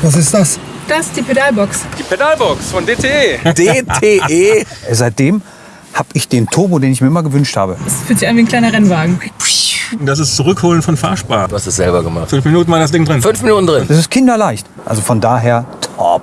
Was ist das? Das ist die Pedalbox. Die Pedalbox von DTE. DTE. Seitdem habe ich den Turbo, den ich mir immer gewünscht habe. Das fühlt sich an wie ein kleiner Rennwagen. Das ist Zurückholen von Fahrspar. Du hast es selber gemacht. Fünf Minuten war das Ding drin. Fünf Minuten drin. Das ist kinderleicht. Also von daher top.